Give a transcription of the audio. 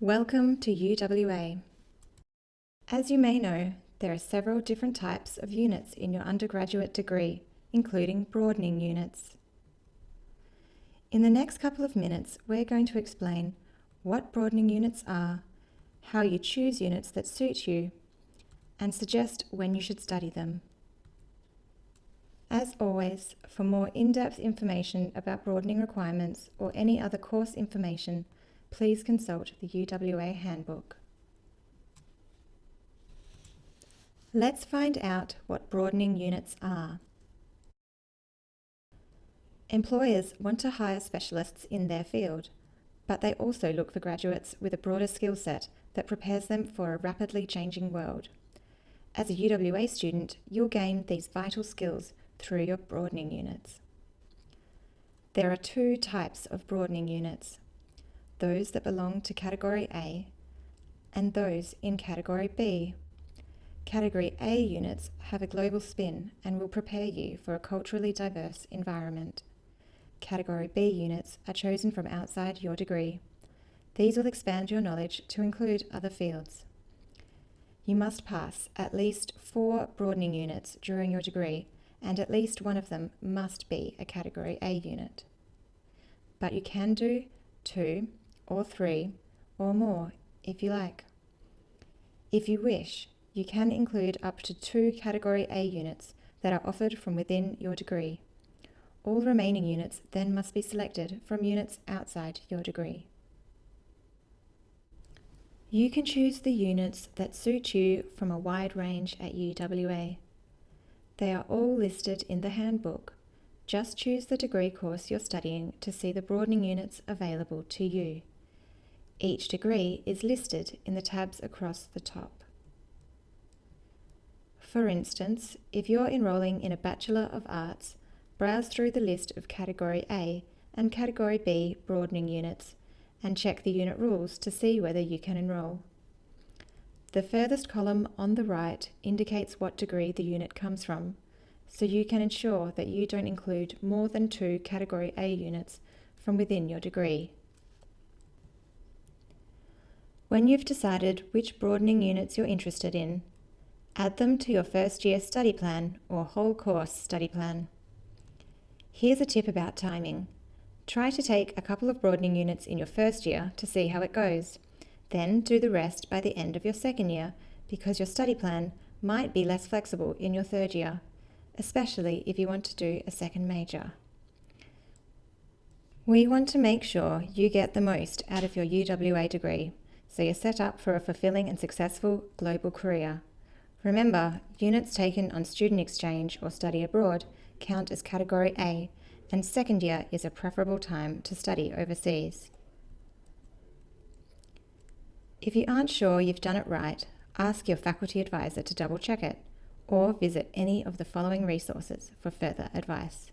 Welcome to UWA. As you may know, there are several different types of units in your undergraduate degree, including broadening units. In the next couple of minutes, we're going to explain what broadening units are, how you choose units that suit you, and suggest when you should study them. As always, for more in-depth information about broadening requirements or any other course information, please consult the UWA Handbook. Let's find out what broadening units are. Employers want to hire specialists in their field, but they also look for graduates with a broader skill set that prepares them for a rapidly changing world. As a UWA student, you'll gain these vital skills through your broadening units. There are two types of broadening units those that belong to Category A and those in Category B. Category A units have a global spin and will prepare you for a culturally diverse environment. Category B units are chosen from outside your degree. These will expand your knowledge to include other fields. You must pass at least four broadening units during your degree and at least one of them must be a Category A unit. But you can do two or three or more if you like. If you wish, you can include up to two Category A units that are offered from within your degree. All remaining units then must be selected from units outside your degree. You can choose the units that suit you from a wide range at UWA. They are all listed in the handbook. Just choose the degree course you're studying to see the broadening units available to you. Each degree is listed in the tabs across the top. For instance, if you're enrolling in a Bachelor of Arts, browse through the list of Category A and Category B broadening units and check the unit rules to see whether you can enrol. The furthest column on the right indicates what degree the unit comes from, so you can ensure that you don't include more than two Category A units from within your degree. When you've decided which broadening units you're interested in, add them to your first year study plan or whole course study plan. Here's a tip about timing. Try to take a couple of broadening units in your first year to see how it goes. Then do the rest by the end of your second year because your study plan might be less flexible in your third year, especially if you want to do a second major. We want to make sure you get the most out of your UWA degree so you're set up for a fulfilling and successful global career. Remember, units taken on student exchange or study abroad count as Category A, and second year is a preferable time to study overseas. If you aren't sure you've done it right, ask your faculty advisor to double check it, or visit any of the following resources for further advice.